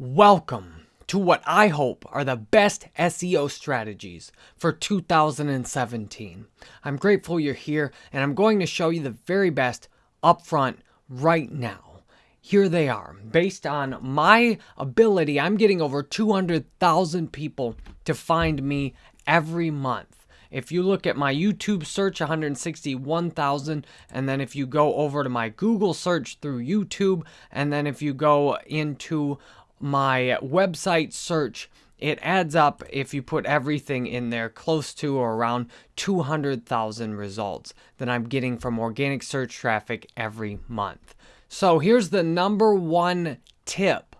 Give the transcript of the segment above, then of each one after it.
Welcome to what I hope are the best SEO strategies for 2017. I'm grateful you're here and I'm going to show you the very best upfront right now. Here they are. Based on my ability, I'm getting over 200,000 people to find me every month. If you look at my YouTube search, 161,000. And then if you go over to my Google search through YouTube, and then if you go into my website search, it adds up if you put everything in there close to or around 200,000 results that I'm getting from organic search traffic every month. So here's the number one tip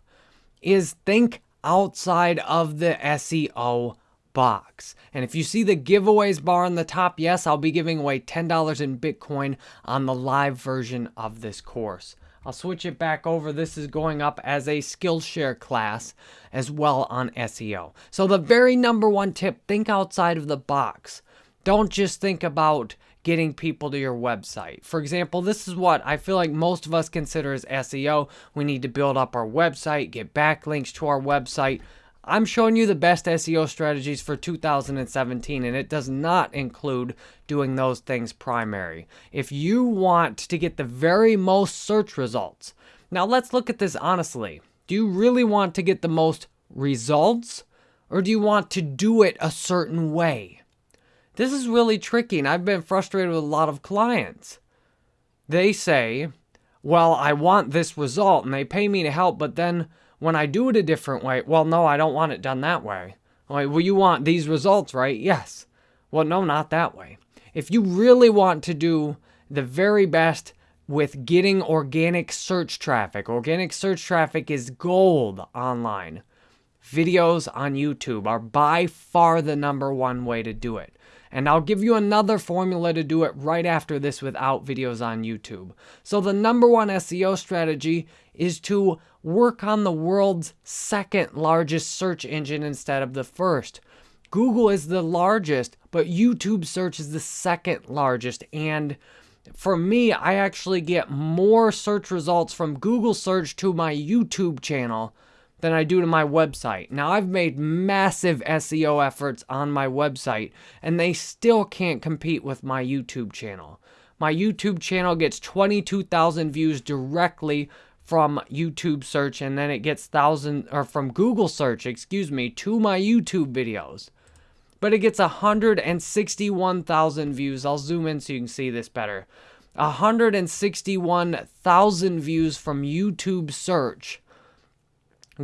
is think outside of the SEO box. And if you see the giveaways bar on the top, yes, I'll be giving away $10 in Bitcoin on the live version of this course. I'll switch it back over. This is going up as a Skillshare class as well on SEO. So the very number one tip, think outside of the box. Don't just think about getting people to your website. For example, this is what I feel like most of us consider as SEO. We need to build up our website, get backlinks to our website. I'm showing you the best SEO strategies for 2017, and it does not include doing those things primary. If you want to get the very most search results, now let's look at this honestly. Do you really want to get the most results, or do you want to do it a certain way? This is really tricky, and I've been frustrated with a lot of clients. They say, well, I want this result, and they pay me to help, but then when I do it a different way, well, no, I don't want it done that way. Like, well, you want these results, right? Yes. Well, no, not that way. If you really want to do the very best with getting organic search traffic, organic search traffic is gold online. Videos on YouTube are by far the number one way to do it. And I'll give you another formula to do it right after this without videos on YouTube. So the number one SEO strategy is to work on the world's second largest search engine instead of the first. Google is the largest, but YouTube search is the second largest. And for me, I actually get more search results from Google search to my YouTube channel than I do to my website. Now, I've made massive SEO efforts on my website, and they still can't compete with my YouTube channel. My YouTube channel gets 22,000 views directly from YouTube search, and then it gets thousand or from Google search, excuse me, to my YouTube videos. But it gets 161,000 views. I'll zoom in so you can see this better. 161,000 views from YouTube search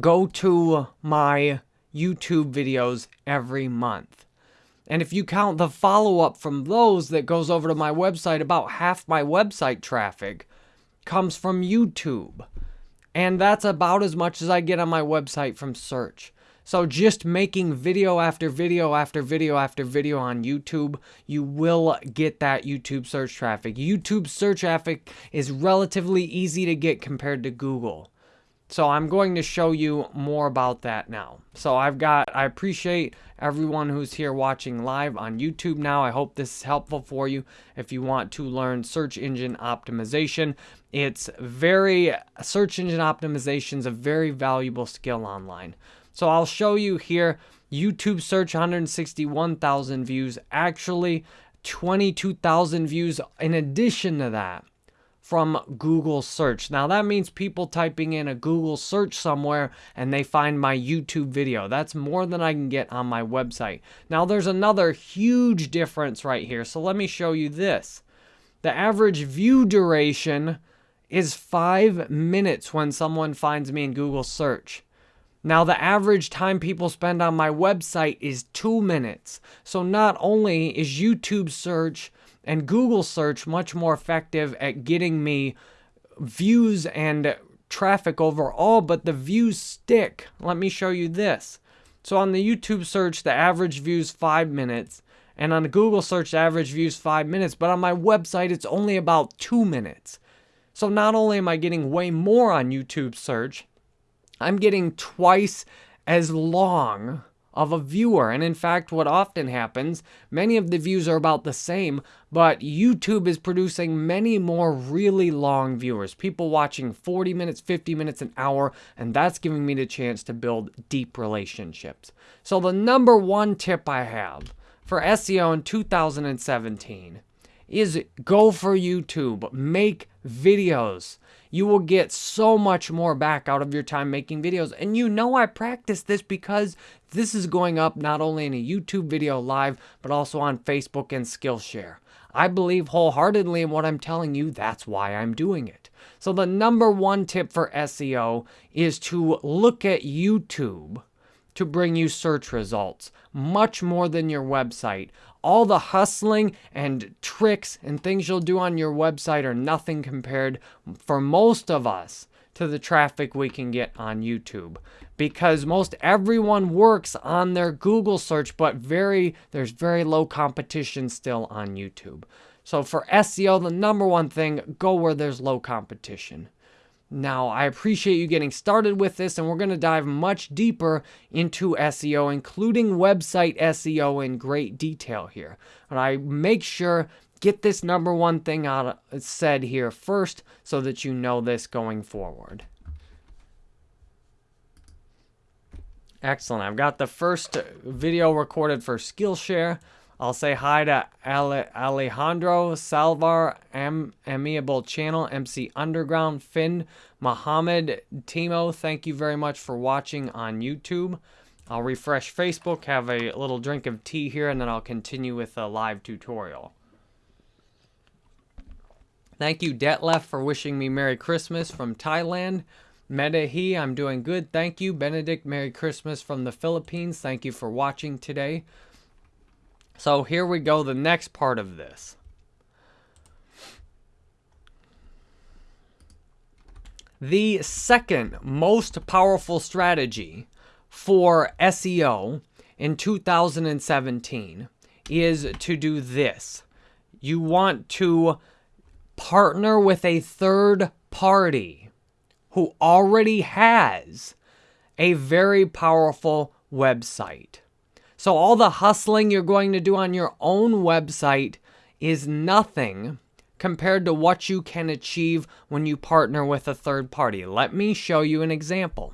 go to my YouTube videos every month. And if you count the follow up from those that goes over to my website, about half my website traffic comes from YouTube. And that's about as much as I get on my website from search. So just making video after video after video after video on YouTube, you will get that YouTube search traffic. YouTube search traffic is relatively easy to get compared to Google. So I'm going to show you more about that now. So I've got, I appreciate everyone who's here watching live on YouTube now. I hope this is helpful for you if you want to learn search engine optimization. It's very, search engine optimization is a very valuable skill online. So I'll show you here, YouTube search 161,000 views, actually 22,000 views in addition to that from Google search. Now that means people typing in a Google search somewhere and they find my YouTube video. That's more than I can get on my website. Now there's another huge difference right here. So let me show you this. The average view duration is five minutes when someone finds me in Google search. Now, the average time people spend on my website is two minutes. So, not only is YouTube search and Google search much more effective at getting me views and traffic overall, but the views stick. Let me show you this. So on the YouTube search, the average views five minutes, and on the Google search, the average views five minutes, but on my website, it's only about two minutes. So not only am I getting way more on YouTube search, I'm getting twice as long of a viewer. And in fact, what often happens, many of the views are about the same, but YouTube is producing many more really long viewers. People watching 40 minutes, 50 minutes, an hour, and that's giving me the chance to build deep relationships. So the number one tip I have for SEO in 2017 is go for YouTube, make videos you will get so much more back out of your time making videos. And you know I practice this because this is going up not only in a YouTube video live, but also on Facebook and Skillshare. I believe wholeheartedly in what I'm telling you. That's why I'm doing it. So the number one tip for SEO is to look at YouTube to bring you search results, much more than your website. All the hustling and tricks and things you'll do on your website are nothing compared, for most of us, to the traffic we can get on YouTube. Because most everyone works on their Google search, but very there's very low competition still on YouTube. So for SEO, the number one thing, go where there's low competition. Now, I appreciate you getting started with this, and we're going to dive much deeper into SEO, including website SEO in great detail here. But I make sure get this number one thing out of, said here first so that you know this going forward. Excellent. I've got the first uh, video recorded for Skillshare. I'll say hi to Ale Alejandro, Salvar, M Amiable Channel, MC Underground, Finn, Mohammed, Timo. Thank you very much for watching on YouTube. I'll refresh Facebook, have a little drink of tea here, and then I'll continue with a live tutorial. Thank you, Detlef, for wishing me Merry Christmas from Thailand. Medahi, I'm doing good. Thank you. Benedict, Merry Christmas from the Philippines. Thank you for watching today. So here we go, the next part of this. The second most powerful strategy for SEO in 2017 is to do this. You want to partner with a third party who already has a very powerful website. So all the hustling you're going to do on your own website is nothing compared to what you can achieve when you partner with a third party. Let me show you an example.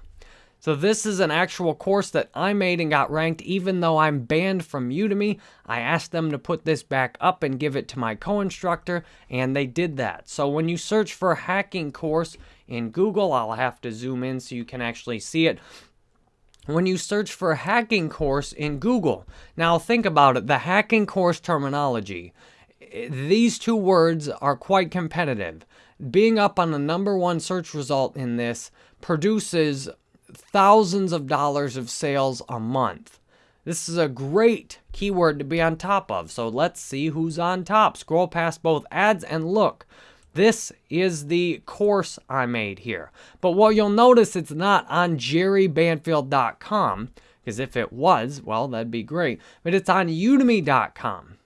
So this is an actual course that I made and got ranked even though I'm banned from Udemy. I asked them to put this back up and give it to my co-instructor and they did that. So when you search for hacking course in Google, I'll have to zoom in so you can actually see it when you search for hacking course in Google. Now think about it, the hacking course terminology. These two words are quite competitive. Being up on the number one search result in this produces thousands of dollars of sales a month. This is a great keyword to be on top of. So let's see who's on top. Scroll past both ads and look. This is the course I made here. But what you'll notice, it's not on jerrybanfield.com, because if it was, well, that'd be great. But it's on udemy.com.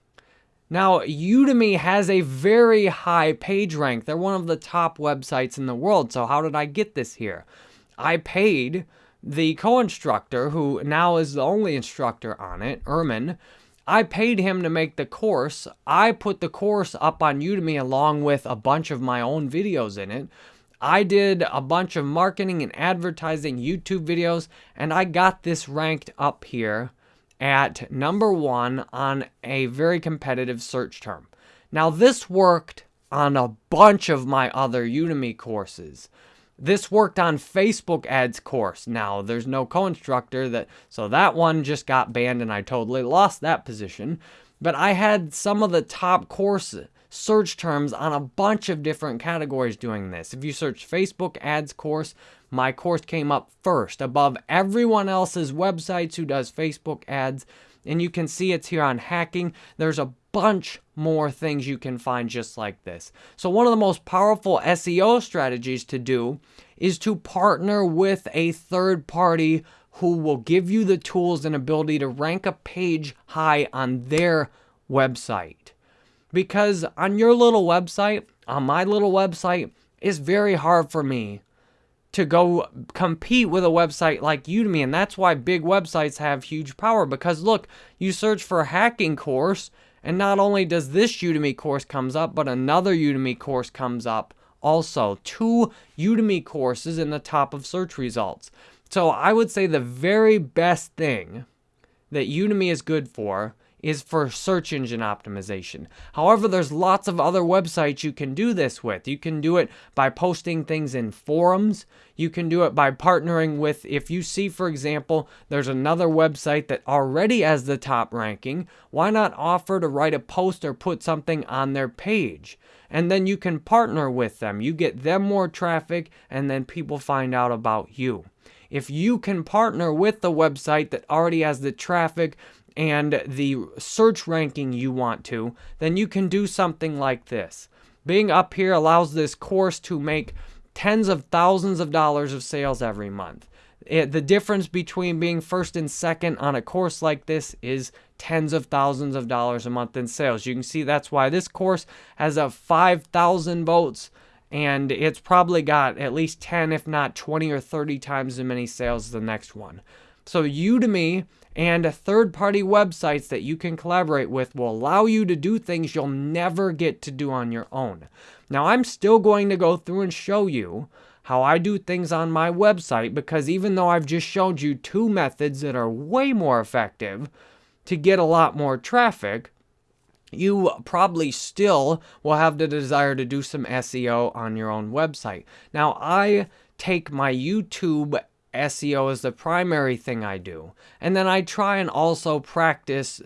Now, Udemy has a very high page rank. They're one of the top websites in the world. So how did I get this here? I paid the co-instructor, who now is the only instructor on it, Ermin, I paid him to make the course. I put the course up on Udemy along with a bunch of my own videos in it. I did a bunch of marketing and advertising YouTube videos, and I got this ranked up here at number one on a very competitive search term. Now, this worked on a bunch of my other Udemy courses. This worked on Facebook ads course. Now, there's no co-instructor that, so that one just got banned and I totally lost that position. But I had some of the top course search terms on a bunch of different categories doing this. If you search Facebook ads course, my course came up first above everyone else's websites who does Facebook ads. And you can see it's here on hacking. There's a bunch more things you can find just like this. So one of the most powerful SEO strategies to do is to partner with a third party who will give you the tools and ability to rank a page high on their website. Because on your little website, on my little website, it's very hard for me to go compete with a website like Udemy. And that's why big websites have huge power because look, you search for a hacking course and not only does this Udemy course comes up, but another Udemy course comes up also. Two Udemy courses in the top of search results. So I would say the very best thing that Udemy is good for is for search engine optimization. However, there's lots of other websites you can do this with. You can do it by posting things in forums. You can do it by partnering with, if you see, for example, there's another website that already has the top ranking, why not offer to write a post or put something on their page? And then you can partner with them. You get them more traffic, and then people find out about you. If you can partner with the website that already has the traffic and the search ranking you want to, then you can do something like this. Being up here allows this course to make tens of thousands of dollars of sales every month. It, the difference between being first and second on a course like this is tens of thousands of dollars a month in sales. You can see that's why this course has a 5,000 votes and it's probably got at least 10, if not 20 or 30 times as many sales as the next one. So Udemy and third-party websites that you can collaborate with will allow you to do things you'll never get to do on your own. Now, I'm still going to go through and show you how I do things on my website because even though I've just showed you two methods that are way more effective to get a lot more traffic, you probably still will have the desire to do some SEO on your own website. Now, I take my YouTube SEO is the primary thing I do. And then I try and also practice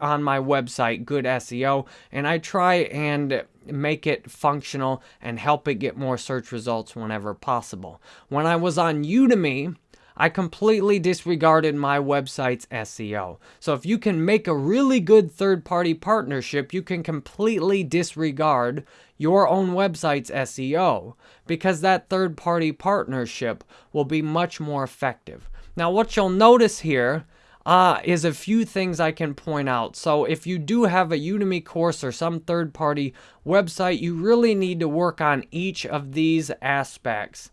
on my website good SEO and I try and make it functional and help it get more search results whenever possible. When I was on Udemy, I completely disregarded my website's SEO. So if you can make a really good third-party partnership, you can completely disregard your own website's SEO because that third-party partnership will be much more effective. Now what you'll notice here uh, is a few things I can point out. So if you do have a Udemy course or some third-party website, you really need to work on each of these aspects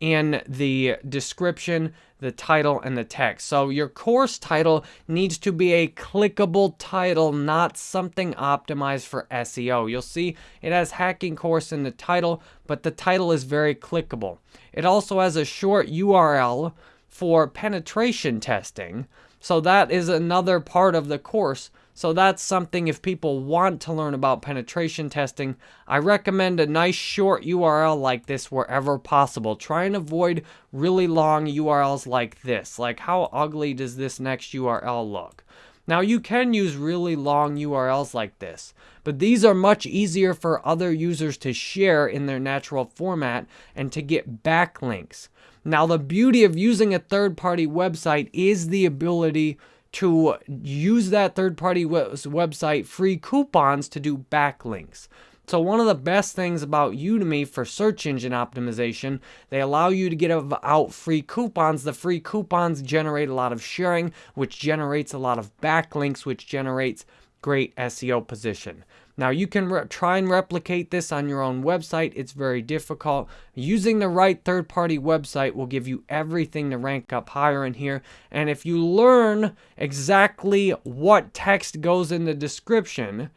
in the description, the title, and the text. So your course title needs to be a clickable title, not something optimized for SEO. You'll see it has hacking course in the title, but the title is very clickable. It also has a short URL for penetration testing. So that is another part of the course so that's something if people want to learn about penetration testing, I recommend a nice short URL like this wherever possible. Try and avoid really long URLs like this. Like how ugly does this next URL look? Now you can use really long URLs like this, but these are much easier for other users to share in their natural format and to get backlinks. Now the beauty of using a third-party website is the ability to use that third-party website free coupons to do backlinks. So one of the best things about Udemy for search engine optimization, they allow you to get out free coupons. The free coupons generate a lot of sharing, which generates a lot of backlinks, which generates great SEO position. Now you can try and replicate this on your own website. It's very difficult. Using the right third-party website will give you everything to rank up higher in here. And if you learn exactly what text goes in the description,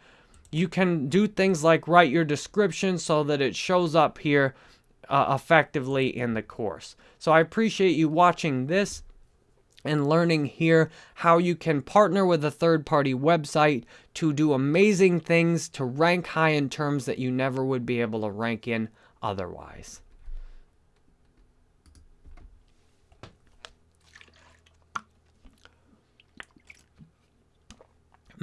you can do things like write your description so that it shows up here uh, effectively in the course. So I appreciate you watching this and learning here how you can partner with a third-party website to do amazing things to rank high in terms that you never would be able to rank in otherwise.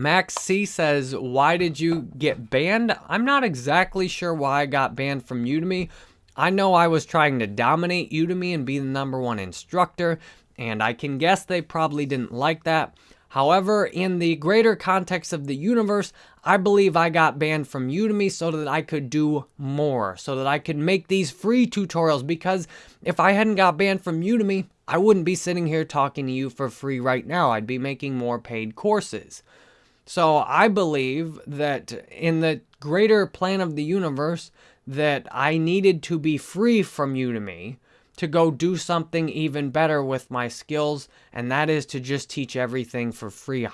Max C says, why did you get banned? I'm not exactly sure why I got banned from Udemy. I know I was trying to dominate Udemy and be the number one instructor and I can guess they probably didn't like that. However, in the greater context of the universe, I believe I got banned from Udemy so that I could do more, so that I could make these free tutorials, because if I hadn't got banned from Udemy, I wouldn't be sitting here talking to you for free right now. I'd be making more paid courses. So I believe that in the greater plan of the universe, that I needed to be free from Udemy to go do something even better with my skills, and that is to just teach everything for free.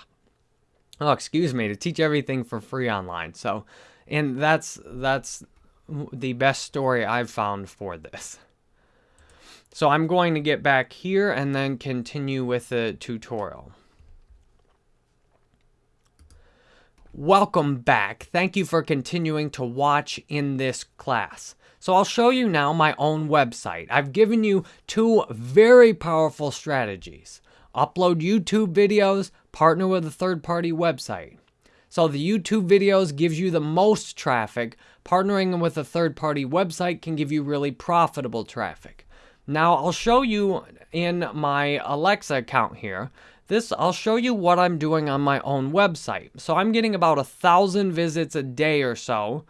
Oh, excuse me, to teach everything for free online. So, and that's that's the best story I've found for this. So I'm going to get back here and then continue with the tutorial. Welcome back. Thank you for continuing to watch in this class. So I'll show you now my own website. I've given you two very powerful strategies. Upload YouTube videos, partner with a third-party website. So the YouTube videos gives you the most traffic. Partnering with a third-party website can give you really profitable traffic. Now I'll show you in my Alexa account here. This, I'll show you what I'm doing on my own website. So I'm getting about a thousand visits a day or so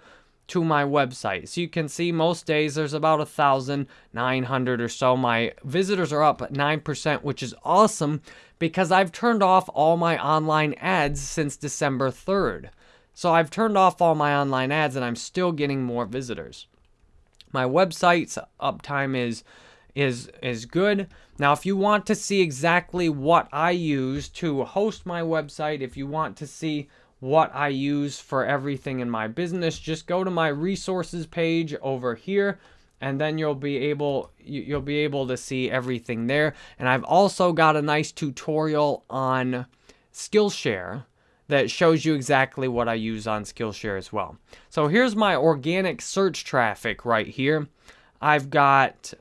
to my website. So you can see most days there's about a thousand nine hundred or so. My visitors are up 9%, which is awesome because I've turned off all my online ads since December 3rd. So I've turned off all my online ads and I'm still getting more visitors. My website's uptime is is is good. Now if you want to see exactly what I use to host my website, if you want to see what I use for everything in my business, just go to my resources page over here and then you'll be able you'll be able to see everything there. And I've also got a nice tutorial on Skillshare that shows you exactly what I use on Skillshare as well. So here's my organic search traffic right here. I've got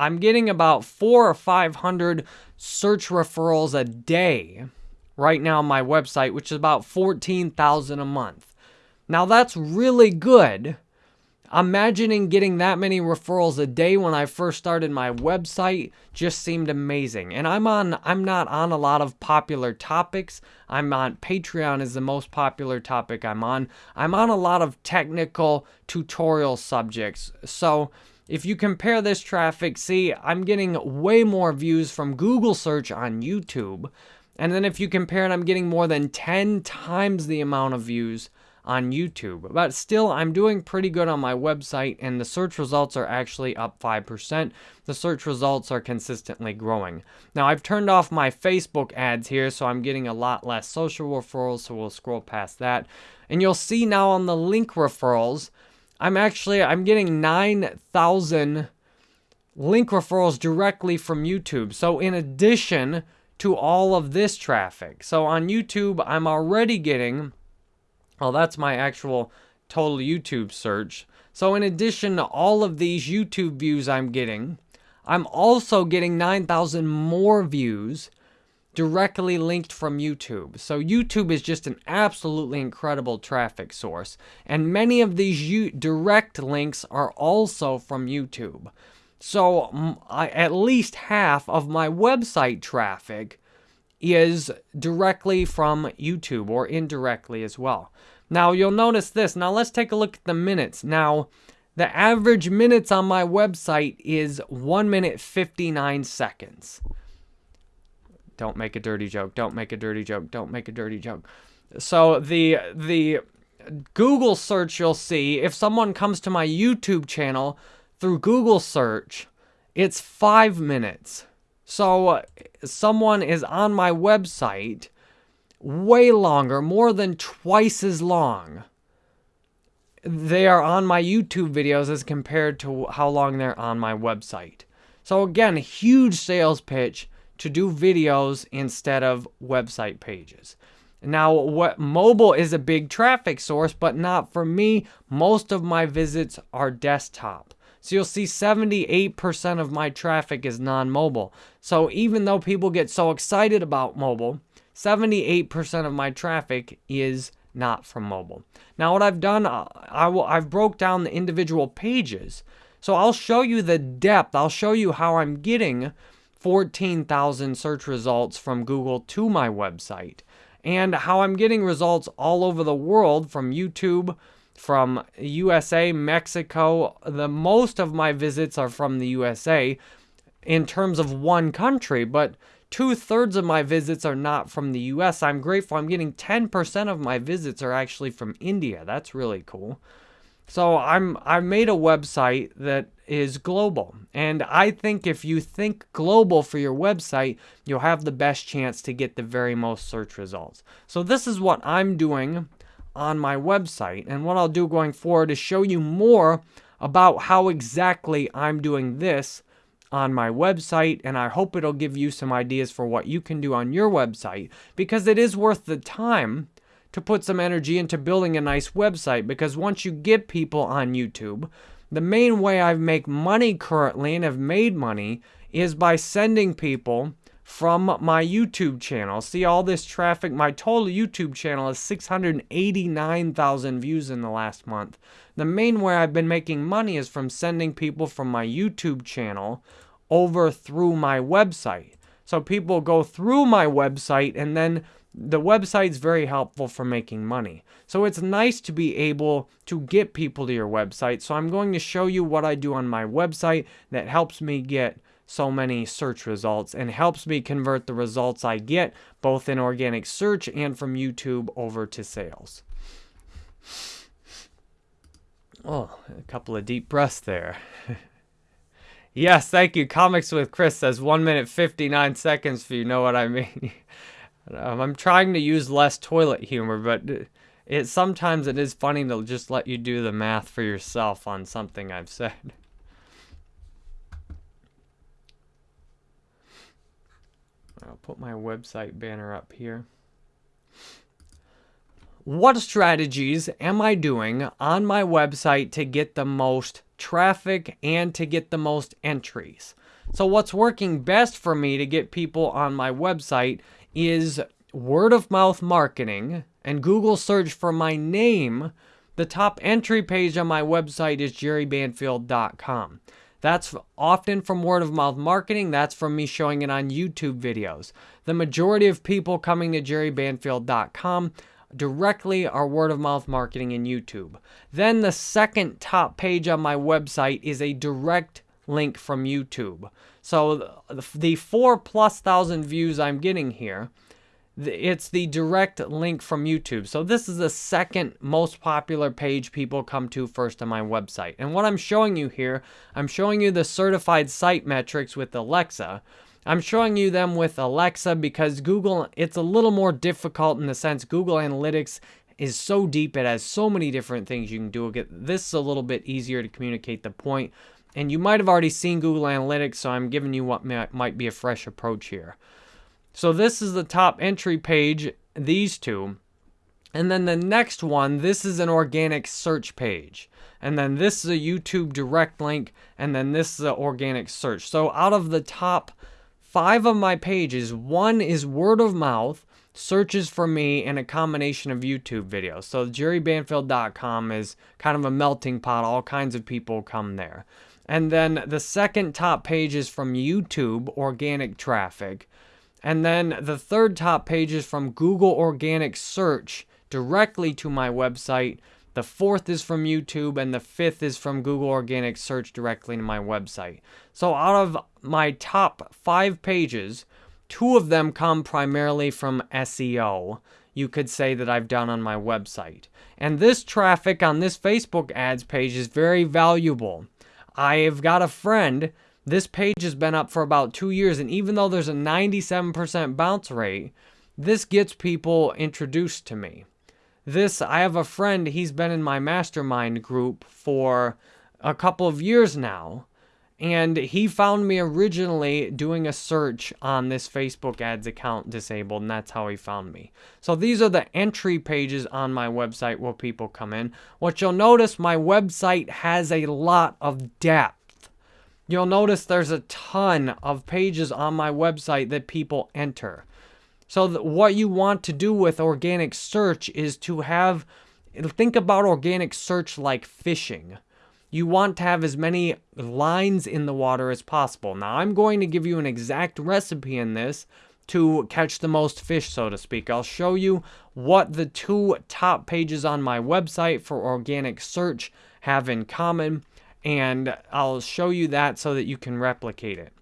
I'm getting about 4 or 500 search referrals a day right now on my website, which is about 14,000 a month. Now that's really good. Imagining getting that many referrals a day when I first started my website just seemed amazing. And I'm on I'm not on a lot of popular topics. I'm on Patreon is the most popular topic I'm on. I'm on a lot of technical tutorial subjects. So if you compare this traffic, see, I'm getting way more views from Google search on YouTube and then if you compare it, I'm getting more than 10 times the amount of views on YouTube. But still, I'm doing pretty good on my website, and the search results are actually up 5%. The search results are consistently growing. Now, I've turned off my Facebook ads here, so I'm getting a lot less social referrals, so we'll scroll past that. And you'll see now on the link referrals, I'm actually, I'm getting 9,000 link referrals directly from YouTube. So in addition to all of this traffic. So on YouTube, I'm already getting, well, that's my actual total YouTube search. So in addition to all of these YouTube views I'm getting, I'm also getting 9,000 more views directly linked from YouTube. So YouTube is just an absolutely incredible traffic source. And many of these direct links are also from YouTube. So I, at least half of my website traffic is directly from YouTube or indirectly as well. Now you'll notice this. Now let's take a look at the minutes. Now the average minutes on my website is 1 minute 59 seconds. Don't make a dirty joke. Don't make a dirty joke. Don't make a dirty joke. So the the Google search you'll see if someone comes to my YouTube channel through Google search, it's five minutes. So someone is on my website way longer, more than twice as long. They are on my YouTube videos as compared to how long they're on my website. So again, huge sales pitch to do videos instead of website pages. Now, what mobile is a big traffic source, but not for me. Most of my visits are desktop. So you'll see 78% of my traffic is non-mobile. So even though people get so excited about mobile, 78% of my traffic is not from mobile. Now what I've done, uh, I will, I've broke down the individual pages. So I'll show you the depth. I'll show you how I'm getting 14,000 search results from Google to my website and how I'm getting results all over the world from YouTube, from USA, Mexico. The most of my visits are from the USA in terms of one country, but two thirds of my visits are not from the US. I'm grateful. I'm getting 10% of my visits are actually from India. That's really cool. So I'm I made a website that is global. And I think if you think global for your website, you'll have the best chance to get the very most search results. So this is what I'm doing on my website. And what I'll do going forward is show you more about how exactly I'm doing this on my website and I hope it'll give you some ideas for what you can do on your website because it is worth the time to put some energy into building a nice website because once you get people on YouTube, the main way I make money currently and have made money is by sending people from my YouTube channel. See all this traffic? My total YouTube channel is 689,000 views in the last month. The main way I've been making money is from sending people from my YouTube channel over through my website. So people go through my website and then the website's very helpful for making money. So it's nice to be able to get people to your website. So I'm going to show you what I do on my website that helps me get so many search results and helps me convert the results I get both in organic search and from YouTube over to sales. Oh, a couple of deep breaths there. yes, thank you. Comics with Chris says 1 minute 59 seconds if you know what I mean. Um, I'm trying to use less toilet humor, but it sometimes it is funny to just let you do the math for yourself on something I've said. I'll put my website banner up here. What strategies am I doing on my website to get the most traffic and to get the most entries? So what's working best for me to get people on my website is word of mouth marketing and Google search for my name, the top entry page on my website is jerrybanfield.com. That's often from word of mouth marketing. That's from me showing it on YouTube videos. The majority of people coming to jerrybanfield.com directly are word of mouth marketing in YouTube. Then the second top page on my website is a direct link from YouTube. So the four plus thousand views I'm getting here, it's the direct link from YouTube. So this is the second most popular page people come to first on my website. And what I'm showing you here, I'm showing you the certified site metrics with Alexa. I'm showing you them with Alexa because Google, it's a little more difficult in the sense Google Analytics is so deep. It has so many different things you can do. This is a little bit easier to communicate the point. And you might have already seen Google Analytics, so I'm giving you what might be a fresh approach here. So this is the top entry page, these two. And then the next one, this is an organic search page. And then this is a YouTube direct link. And then this is an organic search. So out of the top five of my pages, one is word of mouth, searches for me, and a combination of YouTube videos. So jerrybanfield.com is kind of a melting pot. All kinds of people come there. And then the second top page is from YouTube, organic traffic. And then the third top page is from Google Organic Search directly to my website. The fourth is from YouTube, and the fifth is from Google Organic Search directly to my website. So out of my top five pages, two of them come primarily from SEO. You could say that I've done on my website. And this traffic on this Facebook ads page is very valuable. I've got a friend, this page has been up for about two years, and even though there's a 97% bounce rate, this gets people introduced to me. This, I have a friend, he's been in my mastermind group for a couple of years now, and he found me originally doing a search on this Facebook ads account disabled, and that's how he found me. So these are the entry pages on my website where people come in. What you'll notice, my website has a lot of depth. You'll notice there's a ton of pages on my website that people enter. So what you want to do with organic search is to have, think about organic search like fishing you want to have as many lines in the water as possible. Now, I'm going to give you an exact recipe in this to catch the most fish, so to speak. I'll show you what the two top pages on my website for organic search have in common, and I'll show you that so that you can replicate it.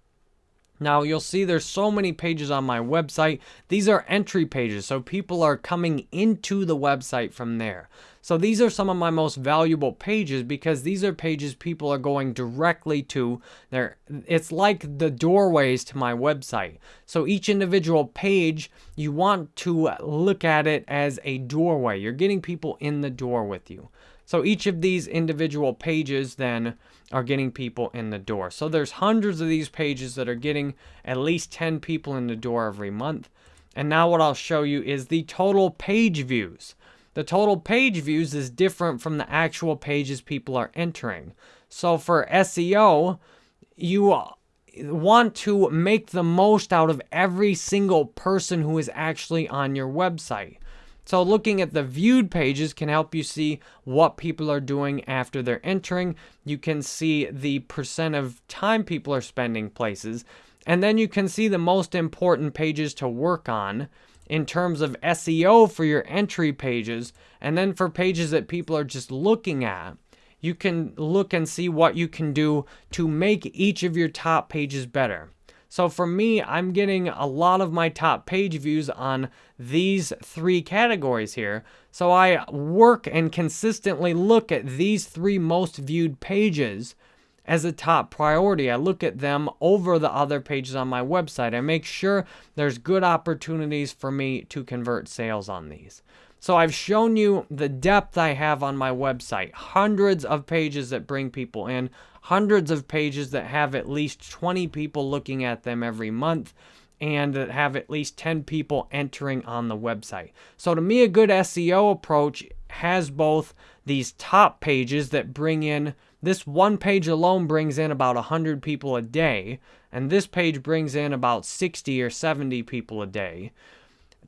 Now you'll see there's so many pages on my website. These are entry pages, so people are coming into the website from there. So these are some of my most valuable pages because these are pages people are going directly to. There, it's like the doorways to my website. So each individual page, you want to look at it as a doorway. You're getting people in the door with you. So each of these individual pages then are getting people in the door. So there's hundreds of these pages that are getting at least 10 people in the door every month. And now what I'll show you is the total page views. The total page views is different from the actual pages people are entering. So for SEO, you want to make the most out of every single person who is actually on your website. So looking at the viewed pages can help you see what people are doing after they're entering. You can see the percent of time people are spending places. And then you can see the most important pages to work on in terms of SEO for your entry pages. And then for pages that people are just looking at, you can look and see what you can do to make each of your top pages better. So for me, I'm getting a lot of my top page views on these three categories here. So I work and consistently look at these three most viewed pages as a top priority. I look at them over the other pages on my website. I make sure there's good opportunities for me to convert sales on these. So I've shown you the depth I have on my website. Hundreds of pages that bring people in, hundreds of pages that have at least 20 people looking at them every month and that have at least 10 people entering on the website. So to me, a good SEO approach has both these top pages that bring in, this one page alone brings in about 100 people a day, and this page brings in about 60 or 70 people a day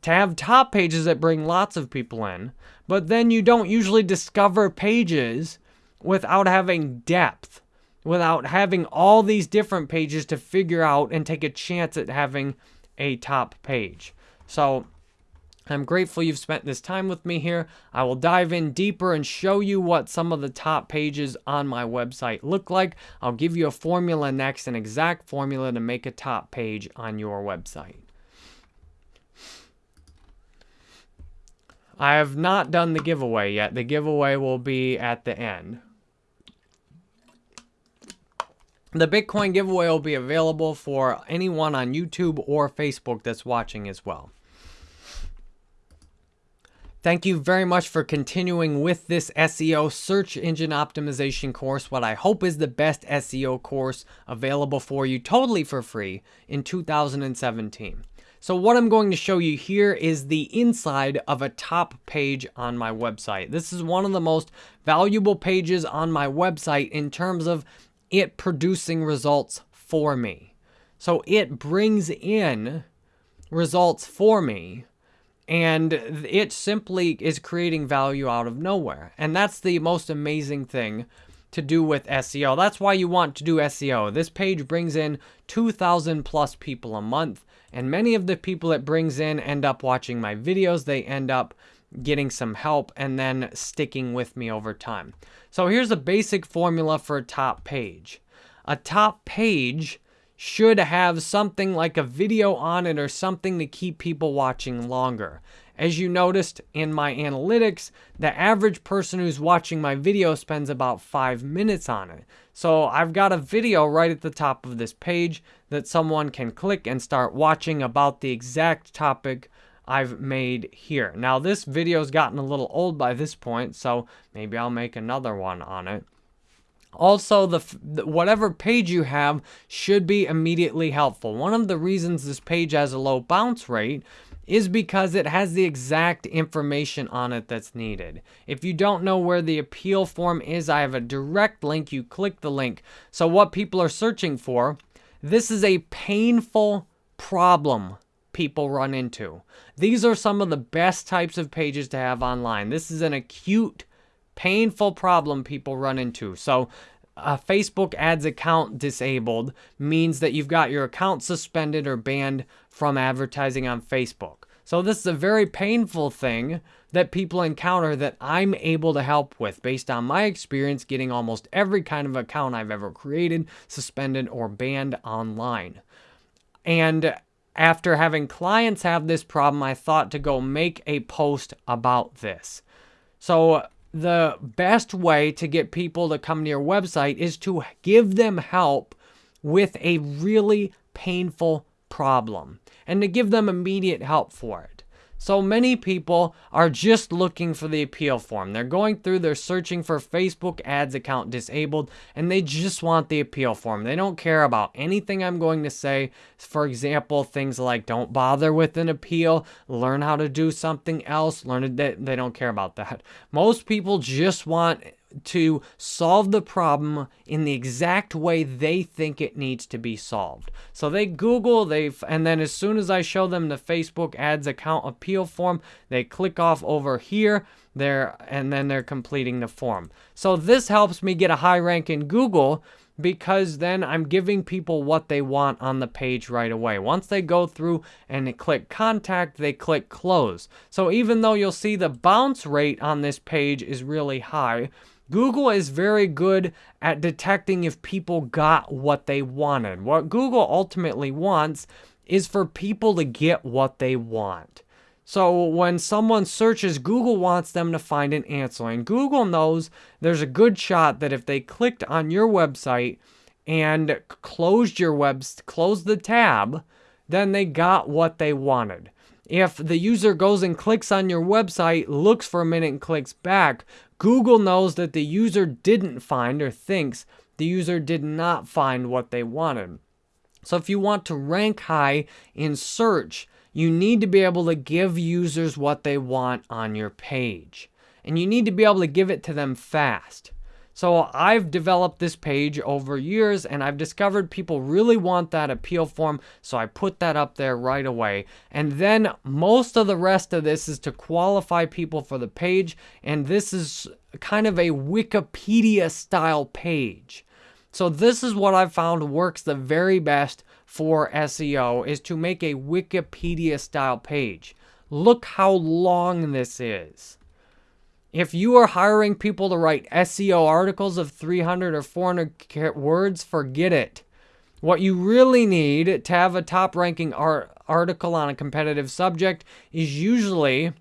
to have top pages that bring lots of people in, but then you don't usually discover pages without having depth, without having all these different pages to figure out and take a chance at having a top page. So I'm grateful you've spent this time with me here. I will dive in deeper and show you what some of the top pages on my website look like. I'll give you a formula next, an exact formula to make a top page on your website. I have not done the giveaway yet. The giveaway will be at the end. The Bitcoin giveaway will be available for anyone on YouTube or Facebook that's watching as well. Thank you very much for continuing with this SEO search engine optimization course, what I hope is the best SEO course available for you totally for free in 2017. So what I'm going to show you here is the inside of a top page on my website. This is one of the most valuable pages on my website in terms of it producing results for me. So it brings in results for me and it simply is creating value out of nowhere. And that's the most amazing thing to do with SEO. That's why you want to do SEO. This page brings in 2,000 plus people a month. And many of the people it brings in end up watching my videos. They end up getting some help and then sticking with me over time. So here's a basic formula for a top page. A top page should have something like a video on it or something to keep people watching longer. As you noticed in my analytics, the average person who's watching my video spends about five minutes on it. So I've got a video right at the top of this page that someone can click and start watching about the exact topic I've made here. Now this video's gotten a little old by this point, so maybe I'll make another one on it. Also, the, the, whatever page you have should be immediately helpful. One of the reasons this page has a low bounce rate is because it has the exact information on it that's needed. If you don't know where the appeal form is, I have a direct link. You click the link. So what people are searching for, this is a painful problem people run into. These are some of the best types of pages to have online. This is an acute, painful problem people run into. So a Facebook ads account disabled means that you've got your account suspended or banned from advertising on Facebook. So this is a very painful thing that people encounter that I'm able to help with based on my experience getting almost every kind of account I've ever created, suspended, or banned online. And after having clients have this problem, I thought to go make a post about this. So the best way to get people to come to your website is to give them help with a really painful problem and to give them immediate help for it. So many people are just looking for the appeal form. They're going through, they're searching for Facebook ads account disabled, and they just want the appeal form. They don't care about anything I'm going to say. For example, things like don't bother with an appeal, learn how to do something else, learn it. They don't care about that. Most people just want to solve the problem in the exact way they think it needs to be solved. So they Google, they and then as soon as I show them the Facebook ads account appeal form, they click off over here there and then they're completing the form. So this helps me get a high rank in Google because then I'm giving people what they want on the page right away. Once they go through and click contact, they click close. So even though you'll see the bounce rate on this page is really high, Google is very good at detecting if people got what they wanted. What Google ultimately wants is for people to get what they want. So when someone searches, Google wants them to find an answer. And Google knows there's a good shot that if they clicked on your website and closed your web, closed the tab, then they got what they wanted. If the user goes and clicks on your website, looks for a minute and clicks back, Google knows that the user didn't find or thinks the user did not find what they wanted. So if you want to rank high in search, you need to be able to give users what they want on your page. And you need to be able to give it to them fast. So I've developed this page over years and I've discovered people really want that appeal form. So I put that up there right away. And then most of the rest of this is to qualify people for the page. And this is kind of a Wikipedia style page. So this is what I've found works the very best for SEO is to make a Wikipedia style page. Look how long this is. If you are hiring people to write SEO articles of 300 or 400 words, forget it. What you really need to have a top ranking art article on a competitive subject is usually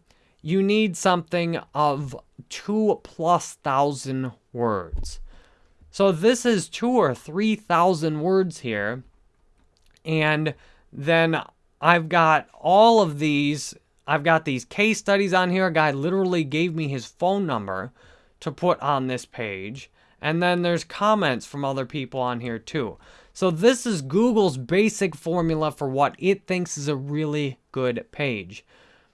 you need something of two plus thousand words. So this is two or three thousand words here. And then I've got all of these I've got these case studies on here. A guy literally gave me his phone number to put on this page. And then there's comments from other people on here too. So this is Google's basic formula for what it thinks is a really good page.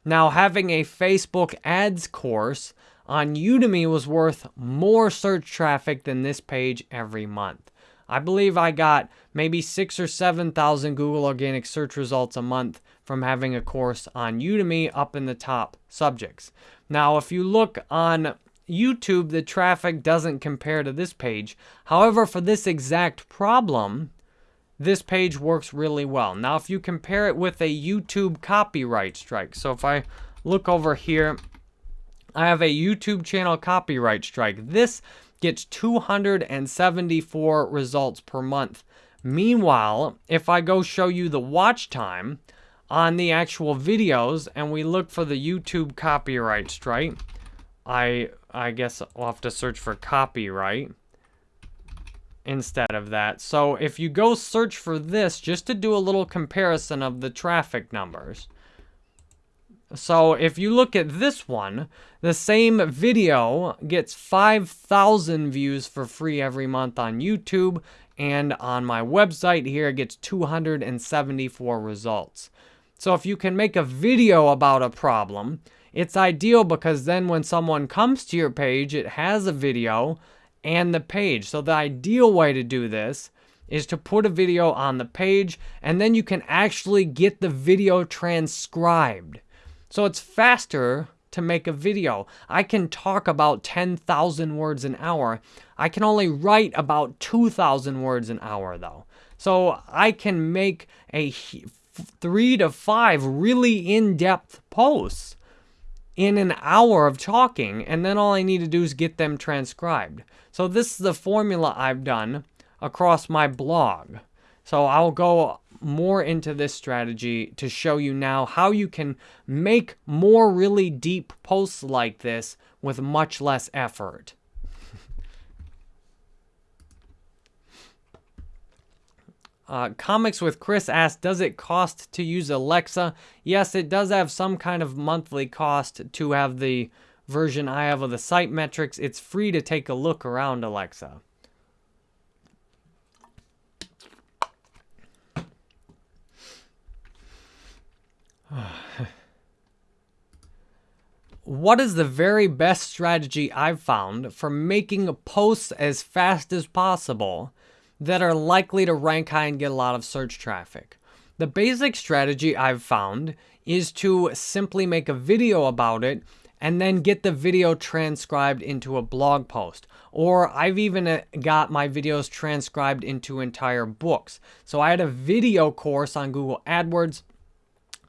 Now, having a Facebook ads course on Udemy was worth more search traffic than this page every month. I believe I got maybe six or 7,000 Google organic search results a month from having a course on Udemy up in the top subjects. Now, if you look on YouTube, the traffic doesn't compare to this page. However, for this exact problem, this page works really well. Now, if you compare it with a YouTube copyright strike, so if I look over here, I have a YouTube channel copyright strike. This gets 274 results per month. Meanwhile, if I go show you the watch time on the actual videos and we look for the YouTube copyright strike, I I guess I'll have to search for copyright instead of that. So if you go search for this, just to do a little comparison of the traffic numbers, so if you look at this one, the same video gets 5,000 views for free every month on YouTube. And on my website here, it gets 274 results. So if you can make a video about a problem, it's ideal because then when someone comes to your page, it has a video and the page. So the ideal way to do this is to put a video on the page and then you can actually get the video transcribed. So it's faster to make a video. I can talk about 10,000 words an hour. I can only write about 2,000 words an hour though. So I can make a three to five really in-depth posts in an hour of talking and then all I need to do is get them transcribed. So this is the formula I've done across my blog. So I'll go more into this strategy to show you now how you can make more really deep posts like this with much less effort. Uh, Comics with Chris asked, does it cost to use Alexa? Yes, it does have some kind of monthly cost to have the version I have of the site metrics. It's free to take a look around Alexa. what is the very best strategy I've found for making posts as fast as possible that are likely to rank high and get a lot of search traffic? The basic strategy I've found is to simply make a video about it and then get the video transcribed into a blog post. Or I've even uh, got my videos transcribed into entire books. So I had a video course on Google AdWords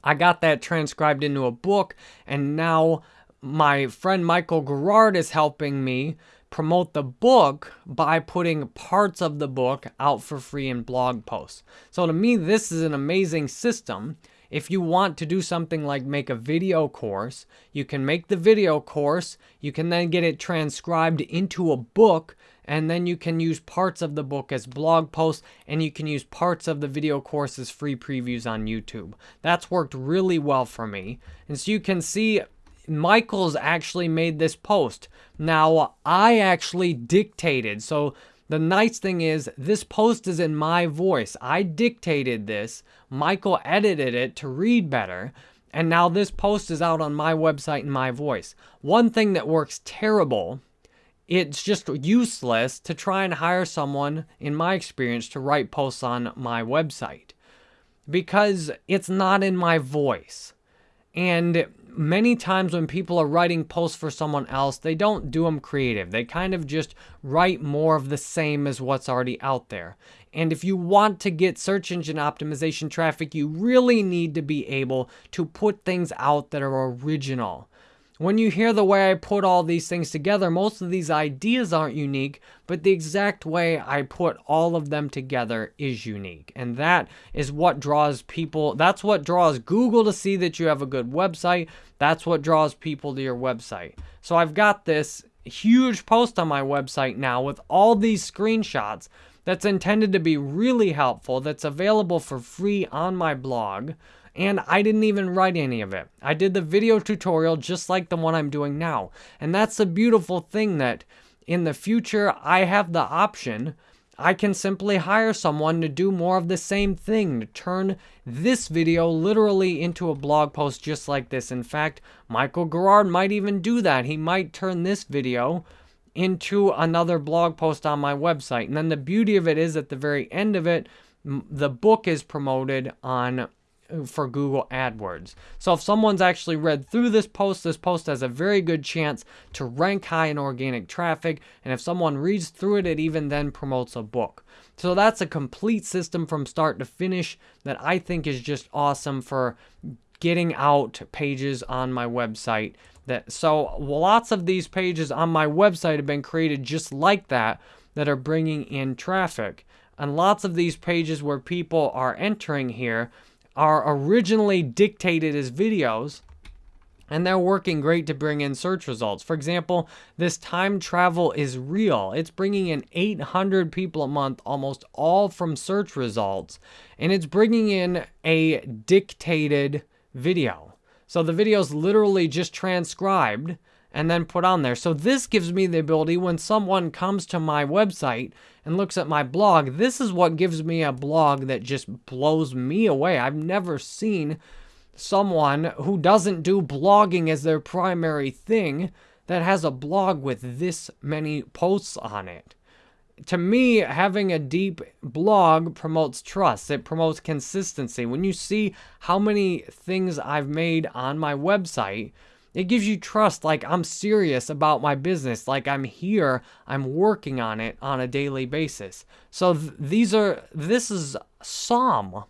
I got that transcribed into a book, and now my friend Michael Gerard is helping me promote the book by putting parts of the book out for free in blog posts. So to me, this is an amazing system. If you want to do something like make a video course, you can make the video course, you can then get it transcribed into a book, and then you can use parts of the book as blog posts and you can use parts of the video course as free previews on YouTube. That's worked really well for me. And so you can see Michael's actually made this post. Now, I actually dictated. So the nice thing is this post is in my voice. I dictated this. Michael edited it to read better. And now this post is out on my website in my voice. One thing that works terrible it's just useless to try and hire someone, in my experience, to write posts on my website because it's not in my voice. And many times when people are writing posts for someone else, they don't do them creative. They kind of just write more of the same as what's already out there. And if you want to get search engine optimization traffic, you really need to be able to put things out that are original. When you hear the way I put all these things together, most of these ideas aren't unique, but the exact way I put all of them together is unique. And that is what draws people, that's what draws Google to see that you have a good website. That's what draws people to your website. So I've got this huge post on my website now with all these screenshots that's intended to be really helpful, that's available for free on my blog and I didn't even write any of it. I did the video tutorial just like the one I'm doing now. And that's the beautiful thing that in the future I have the option I can simply hire someone to do more of the same thing, to turn this video literally into a blog post just like this. In fact, Michael Gerard might even do that. He might turn this video into another blog post on my website. And then the beauty of it is at the very end of it, the book is promoted on for Google AdWords. So if someone's actually read through this post, this post has a very good chance to rank high in organic traffic. And if someone reads through it, it even then promotes a book. So that's a complete system from start to finish that I think is just awesome for getting out pages on my website. That So lots of these pages on my website have been created just like that, that are bringing in traffic. And lots of these pages where people are entering here are originally dictated as videos and they're working great to bring in search results. For example, this time travel is real. It's bringing in 800 people a month, almost all from search results, and it's bringing in a dictated video. So the video is literally just transcribed and then put on there. So this gives me the ability when someone comes to my website and looks at my blog, this is what gives me a blog that just blows me away. I've never seen someone who doesn't do blogging as their primary thing that has a blog with this many posts on it. To me, having a deep blog promotes trust. It promotes consistency. When you see how many things I've made on my website, it gives you trust like I'm serious about my business, like I'm here, I'm working on it on a daily basis. So th these are this is some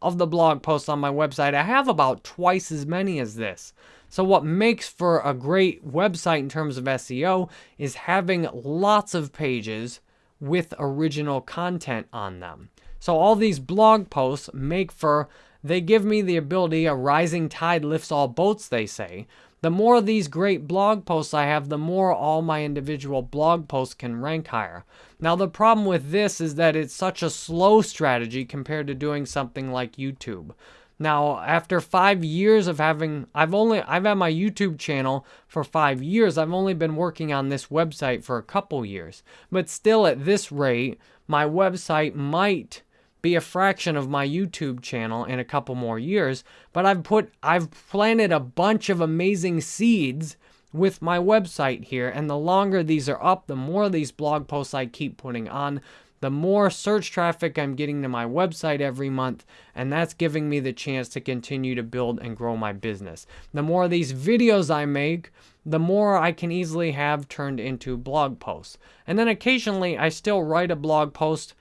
of the blog posts on my website. I have about twice as many as this. So what makes for a great website in terms of SEO is having lots of pages with original content on them. So all these blog posts make for, they give me the ability, a rising tide lifts all boats, they say. The more of these great blog posts I have, the more all my individual blog posts can rank higher. Now the problem with this is that it's such a slow strategy compared to doing something like YouTube. Now, after five years of having, I've only, I've had my YouTube channel for five years. I've only been working on this website for a couple years. But still at this rate, my website might be a fraction of my YouTube channel in a couple more years, but I've put I've planted a bunch of amazing seeds with my website here, and the longer these are up, the more these blog posts I keep putting on, the more search traffic I'm getting to my website every month, and that's giving me the chance to continue to build and grow my business. The more of these videos I make, the more I can easily have turned into blog posts. And then occasionally I still write a blog post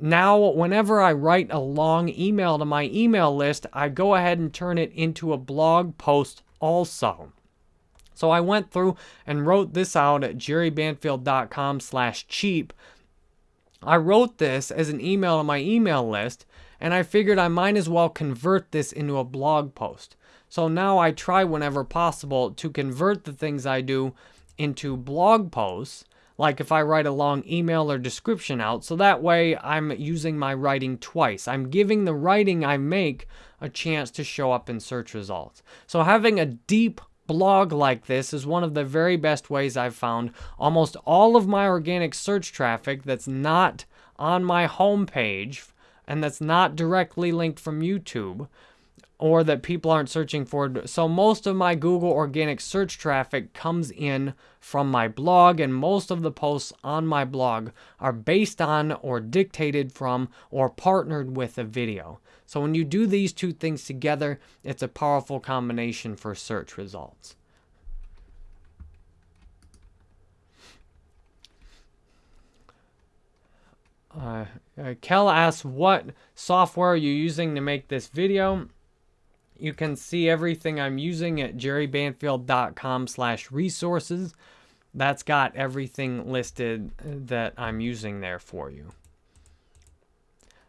now, whenever I write a long email to my email list, I go ahead and turn it into a blog post also. So I went through and wrote this out at jerrybanfield.com slash cheap. I wrote this as an email to my email list, and I figured I might as well convert this into a blog post. So now I try whenever possible to convert the things I do into blog posts like if I write a long email or description out, so that way I'm using my writing twice. I'm giving the writing I make a chance to show up in search results. So having a deep blog like this is one of the very best ways I've found almost all of my organic search traffic that's not on my homepage and that's not directly linked from YouTube or that people aren't searching for. So most of my Google organic search traffic comes in from my blog and most of the posts on my blog are based on or dictated from or partnered with a video. So when you do these two things together, it's a powerful combination for search results. Uh, uh, Kel asks, what software are you using to make this video? You can see everything I'm using at jerrybanfield.com slash resources. That's got everything listed that I'm using there for you.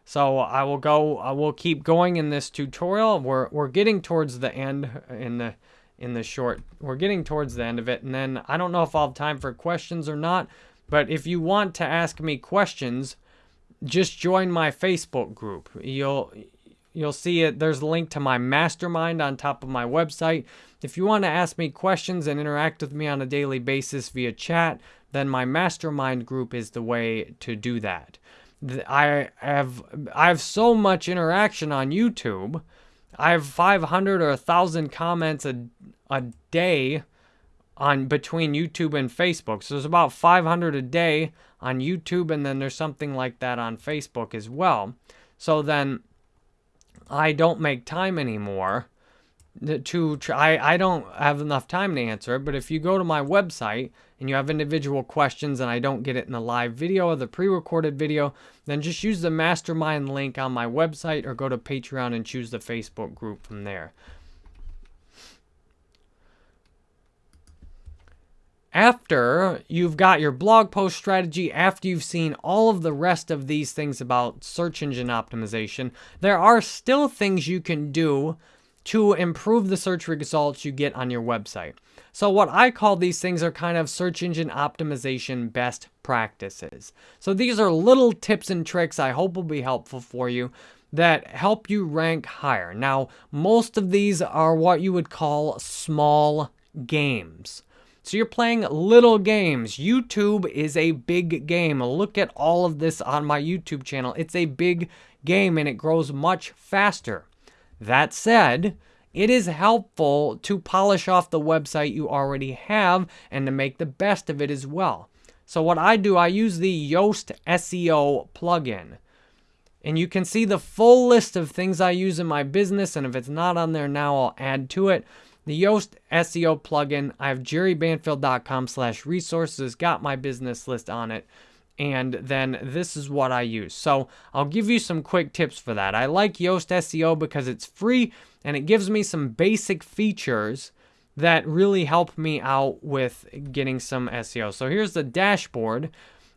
So I will go, I will keep going in this tutorial. We're, we're getting towards the end in the, in the short, we're getting towards the end of it. And then I don't know if I'll have time for questions or not, but if you want to ask me questions, just join my Facebook group. You'll, You'll see it. There's a link to my mastermind on top of my website. If you want to ask me questions and interact with me on a daily basis via chat, then my mastermind group is the way to do that. I have I have so much interaction on YouTube. I have 500 or 1000 comments a, a day on between YouTube and Facebook. So there's about 500 a day on YouTube and then there's something like that on Facebook as well. So then I don't make time anymore to try. I don't have enough time to answer it, but if you go to my website and you have individual questions and I don't get it in the live video or the pre-recorded video, then just use the mastermind link on my website or go to Patreon and choose the Facebook group from there. After you've got your blog post strategy, after you've seen all of the rest of these things about search engine optimization, there are still things you can do to improve the search results you get on your website. So what I call these things are kind of search engine optimization best practices. So these are little tips and tricks I hope will be helpful for you that help you rank higher. Now, most of these are what you would call small games. So you're playing little games. YouTube is a big game. Look at all of this on my YouTube channel. It's a big game and it grows much faster. That said, it is helpful to polish off the website you already have and to make the best of it as well. So what I do, I use the Yoast SEO plugin. And you can see the full list of things I use in my business. And if it's not on there now, I'll add to it. The Yoast SEO plugin, I have jerrybanfield.com slash resources, got my business list on it. And then this is what I use. So I'll give you some quick tips for that. I like Yoast SEO because it's free and it gives me some basic features that really help me out with getting some SEO. So here's the dashboard.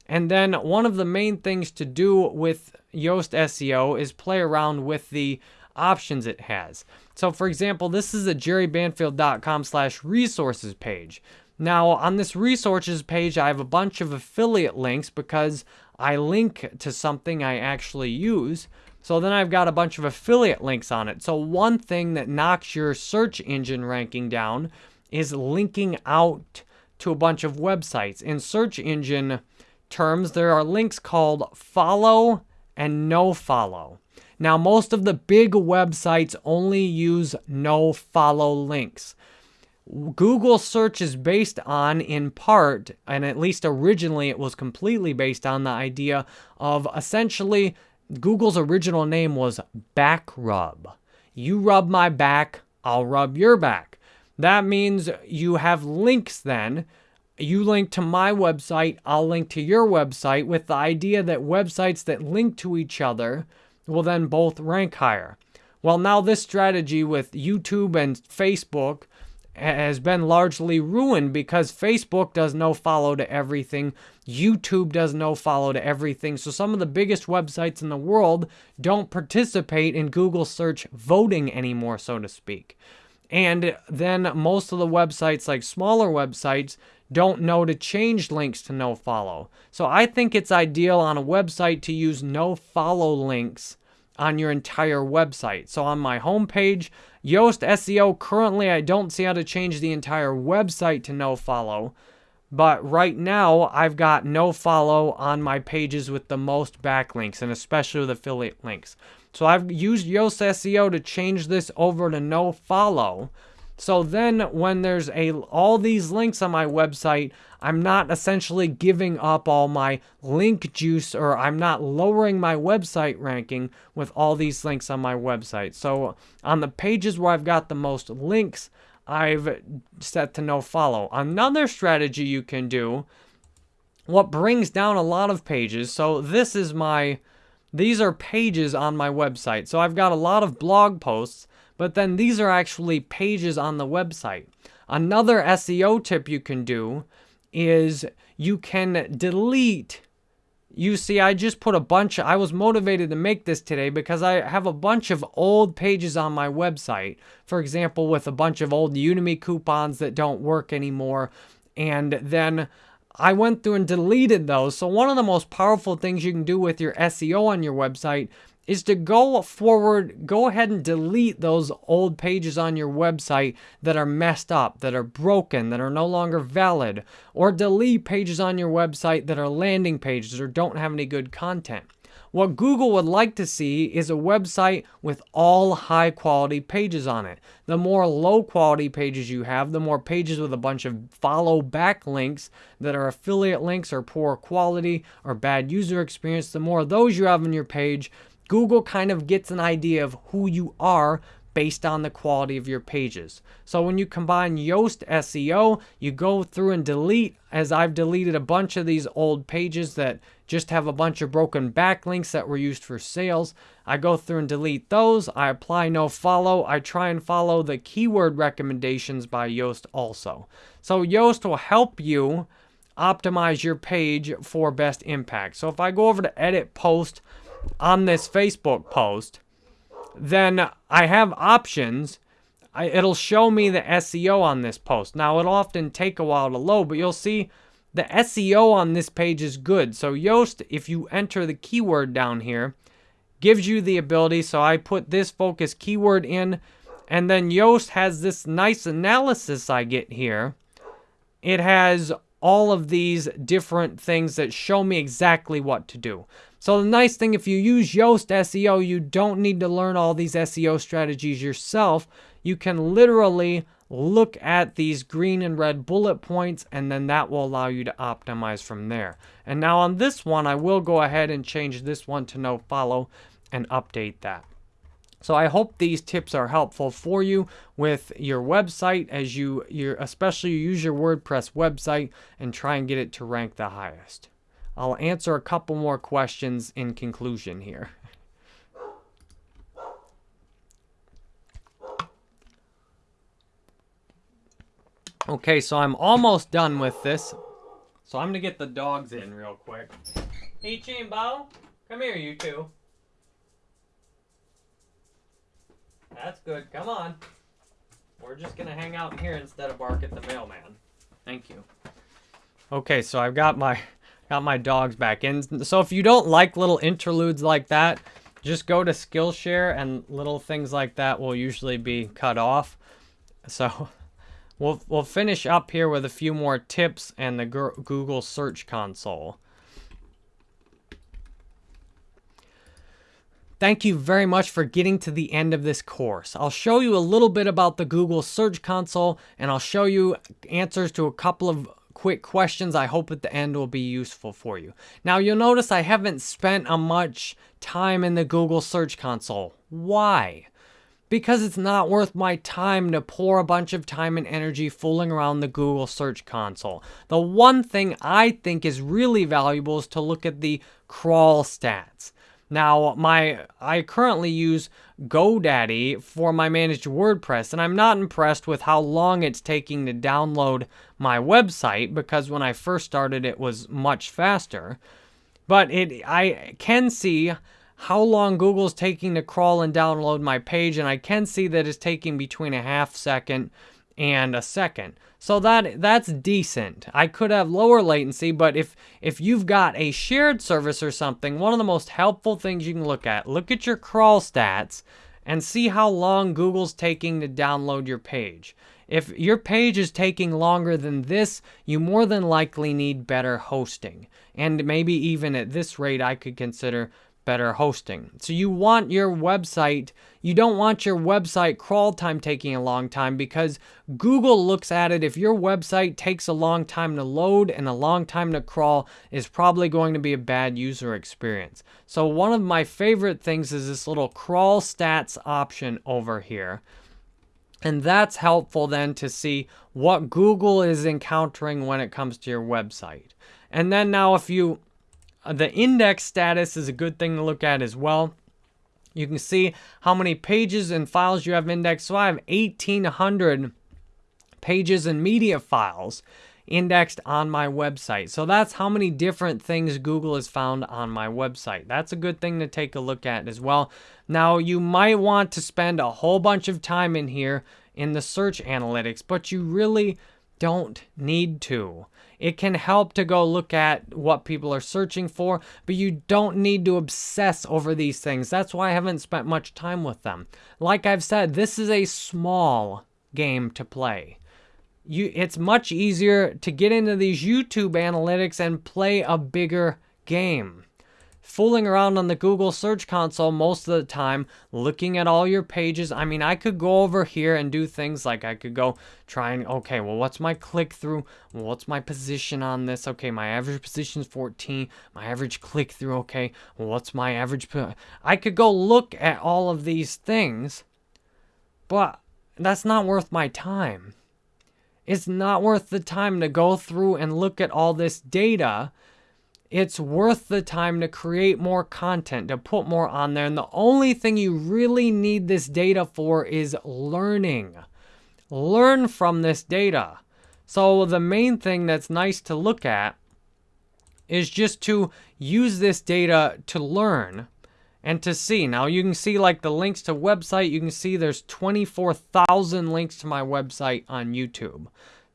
And then one of the main things to do with Yoast SEO is play around with the options it has. So for example, this is a jerrybanfield.com slash resources page. Now on this resources page, I have a bunch of affiliate links because I link to something I actually use. So then I've got a bunch of affiliate links on it. So one thing that knocks your search engine ranking down is linking out to a bunch of websites. In search engine terms, there are links called follow and no follow. Now, most of the big websites only use no follow links. Google search is based on, in part, and at least originally it was completely based on the idea of essentially Google's original name was back rub. You rub my back, I'll rub your back. That means you have links then. You link to my website, I'll link to your website with the idea that websites that link to each other will then both rank higher. Well, now this strategy with YouTube and Facebook has been largely ruined because Facebook does no follow to everything. YouTube does no follow to everything. So some of the biggest websites in the world don't participate in Google search voting anymore, so to speak. And then most of the websites, like smaller websites, don't know to change links to no follow. So I think it's ideal on a website to use no follow links on your entire website. So on my homepage, Yoast SEO, currently I don't see how to change the entire website to no follow. But right now, I've got no follow on my pages with the most backlinks and especially with affiliate links. So I've used Yoast SEO to change this over to no follow. So then when there's a all these links on my website, I'm not essentially giving up all my link juice or I'm not lowering my website ranking with all these links on my website. So on the pages where I've got the most links, I've set to no follow. Another strategy you can do, what brings down a lot of pages, so this is my, these are pages on my website. So I've got a lot of blog posts but then these are actually pages on the website. Another SEO tip you can do is you can delete you see, I just put a bunch, I was motivated to make this today because I have a bunch of old pages on my website. For example, with a bunch of old Udemy coupons that don't work anymore. And then I went through and deleted those. So one of the most powerful things you can do with your SEO on your website is to go forward, go ahead and delete those old pages on your website that are messed up, that are broken, that are no longer valid, or delete pages on your website that are landing pages or don't have any good content. What Google would like to see is a website with all high quality pages on it. The more low quality pages you have, the more pages with a bunch of follow back links that are affiliate links or poor quality or bad user experience, the more of those you have on your page, Google kind of gets an idea of who you are based on the quality of your pages. So when you combine Yoast SEO, you go through and delete, as I've deleted a bunch of these old pages that just have a bunch of broken backlinks that were used for sales. I go through and delete those. I apply no follow. I try and follow the keyword recommendations by Yoast also. So Yoast will help you optimize your page for best impact. So if I go over to edit post, on this Facebook post, then I have options. I, it'll show me the SEO on this post. Now, it'll often take a while to load, but you'll see the SEO on this page is good. So Yoast, if you enter the keyword down here, gives you the ability. So I put this focus keyword in, and then Yoast has this nice analysis I get here. It has all of these different things that show me exactly what to do. So the nice thing, if you use Yoast SEO, you don't need to learn all these SEO strategies yourself. You can literally look at these green and red bullet points, and then that will allow you to optimize from there. And now on this one, I will go ahead and change this one to no follow and update that. So I hope these tips are helpful for you with your website as you, especially use your WordPress website and try and get it to rank the highest. I'll answer a couple more questions in conclusion here. Okay, so I'm almost done with this. So I'm gonna get the dogs in real quick. And Bao, come here, you two. That's good. Come on. We're just gonna hang out here instead of bark at the mailman. Thank you. Okay, so I've got my got my dogs back in. So if you don't like little interludes like that, just go to Skillshare and little things like that will usually be cut off. So we'll we'll finish up here with a few more tips and the Google Search Console. Thank you very much for getting to the end of this course. I'll show you a little bit about the Google Search Console and I'll show you answers to a couple of quick questions I hope at the end will be useful for you. Now you'll notice I haven't spent a much time in the Google Search Console. Why? Because it's not worth my time to pour a bunch of time and energy fooling around the Google Search Console. The one thing I think is really valuable is to look at the crawl stats. Now, my I currently use GoDaddy for my managed WordPress, and I'm not impressed with how long it's taking to download my website because when I first started it was much faster. But it I can see how long Google's taking to crawl and download my page, and I can see that it's taking between a half second and a second. So that that's decent. I could have lower latency, but if if you've got a shared service or something, one of the most helpful things you can look at, look at your crawl stats and see how long Google's taking to download your page. If your page is taking longer than this, you more than likely need better hosting. And maybe even at this rate, I could consider better hosting. So you want your website, you don't want your website crawl time taking a long time because Google looks at it. If your website takes a long time to load and a long time to crawl is probably going to be a bad user experience. So one of my favorite things is this little crawl stats option over here. And that's helpful then to see what Google is encountering when it comes to your website. And then now if you Uh, the index status is a good thing to look at as well. You can see how many pages and files you have indexed. So I have 1,800 pages and media files indexed on my website. So that's how many different things Google has found on my website. That's a good thing to take a look at as well. Now, you might want to spend a whole bunch of time in here in the search analytics, but you really don't need to. It can help to go look at what people are searching for, but you don't need to obsess over these things. That's why I haven't spent much time with them. Like I've said, this is a small game to play. You, it's much easier to get into these YouTube analytics and play a bigger game fooling around on the Google Search Console most of the time, looking at all your pages. I mean, I could go over here and do things like I could go try and, okay, well, what's my click through? Well, what's my position on this? Okay, my average position is 14. My average click through, okay. Well, what's my average? I could go look at all of these things, but that's not worth my time. It's not worth the time to go through and look at all this data it's worth the time to create more content, to put more on there. And the only thing you really need this data for is learning. Learn from this data. So the main thing that's nice to look at is just to use this data to learn and to see. Now you can see like the links to website, you can see there's 24,000 links to my website on YouTube.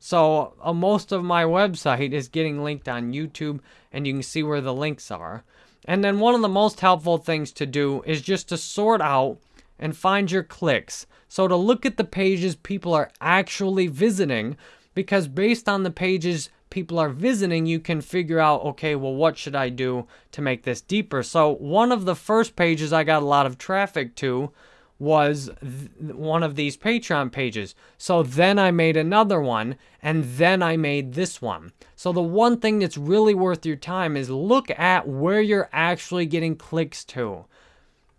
So uh, most of my website is getting linked on YouTube and you can see where the links are. And then one of the most helpful things to do is just to sort out and find your clicks. So to look at the pages people are actually visiting because based on the pages people are visiting, you can figure out, okay, well, what should I do to make this deeper? So one of the first pages I got a lot of traffic to was one of these Patreon pages. So then I made another one, and then I made this one. So the one thing that's really worth your time is look at where you're actually getting clicks to.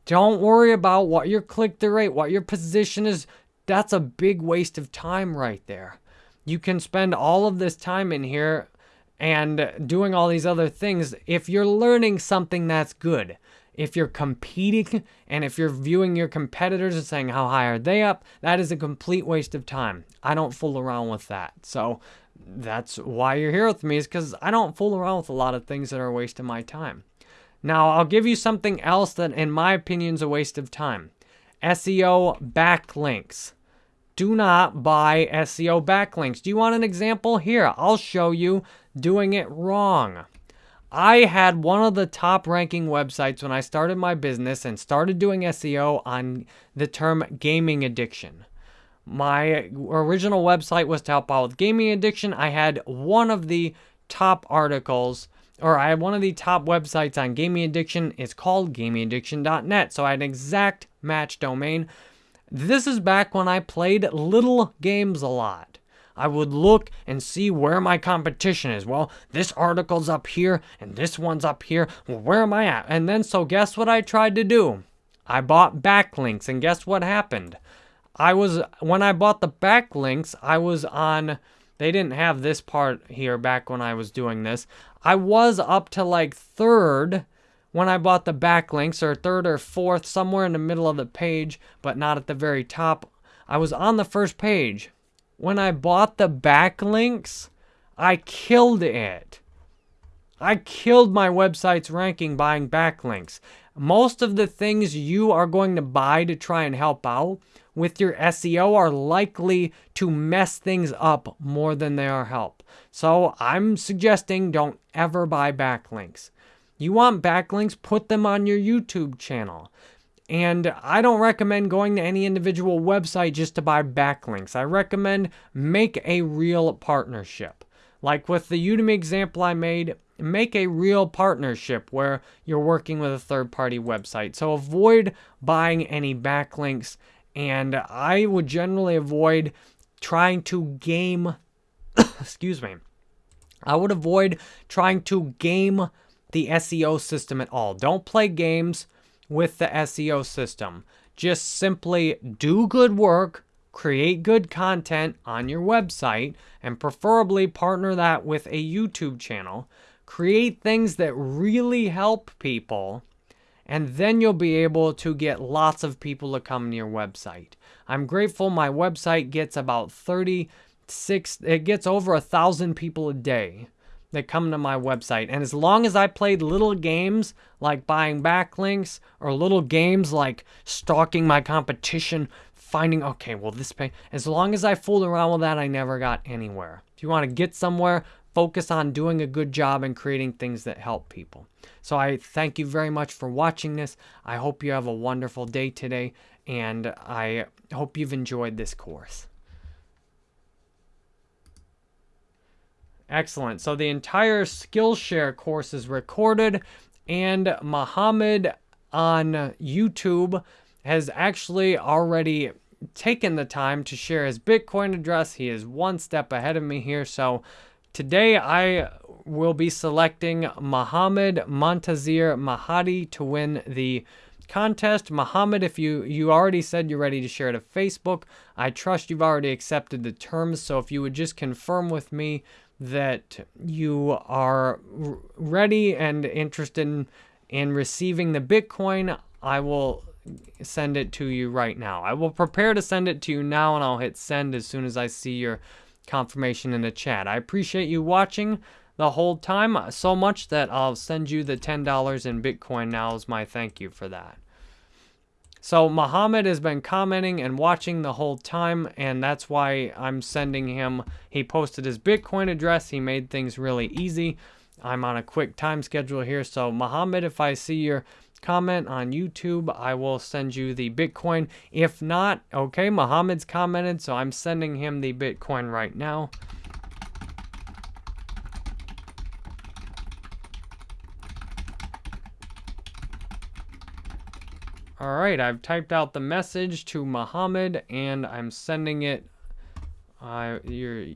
Don't worry about what your click-through rate, what your position is. That's a big waste of time right there. You can spend all of this time in here and doing all these other things if you're learning something that's good if you're competing and if you're viewing your competitors and saying how high are they up, that is a complete waste of time. I don't fool around with that. So that's why you're here with me is because I don't fool around with a lot of things that are a waste of my time. Now, I'll give you something else that, in my opinion, is a waste of time. SEO backlinks. Do not buy SEO backlinks. Do you want an example? Here, I'll show you doing it wrong. I had one of the top ranking websites when I started my business and started doing SEO on the term gaming addiction. My original website was to help out with gaming addiction. I had one of the top articles, or I had one of the top websites on gaming addiction. It's called gamingaddiction.net. So I had an exact match domain. This is back when I played little games a lot. I would look and see where my competition is. Well, this article's up here and this one's up here. Well, where am I at? And then, so guess what I tried to do? I bought backlinks, and guess what happened? I was, when I bought the backlinks, I was on, they didn't have this part here back when I was doing this. I was up to like third when I bought the backlinks, or third or fourth, somewhere in the middle of the page, but not at the very top. I was on the first page. When I bought the backlinks, I killed it. I killed my website's ranking buying backlinks. Most of the things you are going to buy to try and help out with your SEO are likely to mess things up more than they are help. So I'm suggesting don't ever buy backlinks. You want backlinks, put them on your YouTube channel. And I don't recommend going to any individual website just to buy backlinks. I recommend make a real partnership. Like with the Udemy example I made, make a real partnership where you're working with a third party website. So avoid buying any backlinks and I would generally avoid trying to game, excuse me, I would avoid trying to game the SEO system at all. Don't play games with the SEO system. Just simply do good work, create good content on your website, and preferably partner that with a YouTube channel. Create things that really help people and then you'll be able to get lots of people to come to your website. I'm grateful my website gets about 36, it gets over a thousand people a day that come to my website. And as long as I played little games like buying backlinks or little games like stalking my competition, finding, okay, well, this pay, as long as I fooled around with that, I never got anywhere. If you want to get somewhere, focus on doing a good job and creating things that help people. So I thank you very much for watching this. I hope you have a wonderful day today, and I hope you've enjoyed this course. Excellent. So the entire Skillshare course is recorded, and Muhammad on YouTube has actually already taken the time to share his Bitcoin address. He is one step ahead of me here, so Today I will be selecting Mohammed Montazir Mahadi to win the contest. Mohammed, if you, you already said you're ready to share it to Facebook, I trust you've already accepted the terms. So if you would just confirm with me that you are ready and interested in, in receiving the Bitcoin, I will send it to you right now. I will prepare to send it to you now and I'll hit send as soon as I see your confirmation in the chat. I appreciate you watching the whole time so much that I'll send you the $10 in Bitcoin now as my thank you for that. So Muhammad has been commenting and watching the whole time, and that's why I'm sending him. He posted his Bitcoin address. He made things really easy. I'm on a quick time schedule here. So Muhammad, if I see your comment on YouTube, I will send you the Bitcoin. If not, okay, Muhammad's commented, so I'm sending him the Bitcoin right now. All right, I've typed out the message to Muhammad and I'm sending it. Uh, you're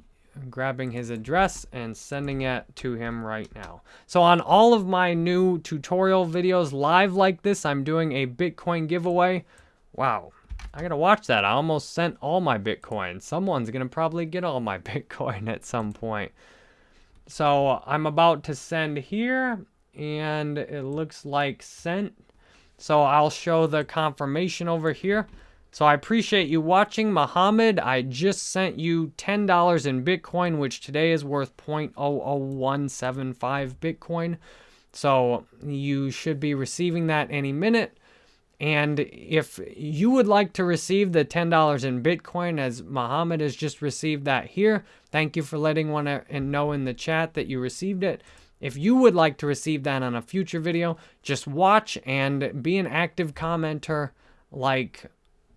grabbing his address and sending it to him right now. So on all of my new tutorial videos live like this, I'm doing a Bitcoin giveaway. Wow, I gotta watch that. I almost sent all my Bitcoin. Someone's gonna probably get all my Bitcoin at some point. So I'm about to send here and it looks like sent. So I'll show the confirmation over here. So I appreciate you watching. Muhammad, I just sent you $10 in Bitcoin, which today is worth 0.00175 Bitcoin. So you should be receiving that any minute. And if you would like to receive the $10 in Bitcoin, as Muhammad has just received that here, thank you for letting one uh, know in the chat that you received it. If you would like to receive that on a future video, just watch and be an active commenter like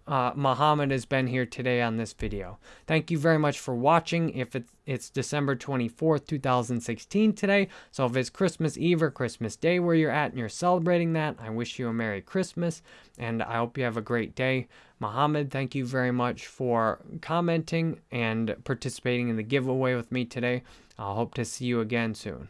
uh, Muhammad has been here today on this video. Thank you very much for watching. If it's, it's December 24th, 2016 today, so if it's Christmas Eve or Christmas Day where you're at and you're celebrating that, I wish you a Merry Christmas, and I hope you have a great day. Muhammad, thank you very much for commenting and participating in the giveaway with me today. I hope to see you again soon.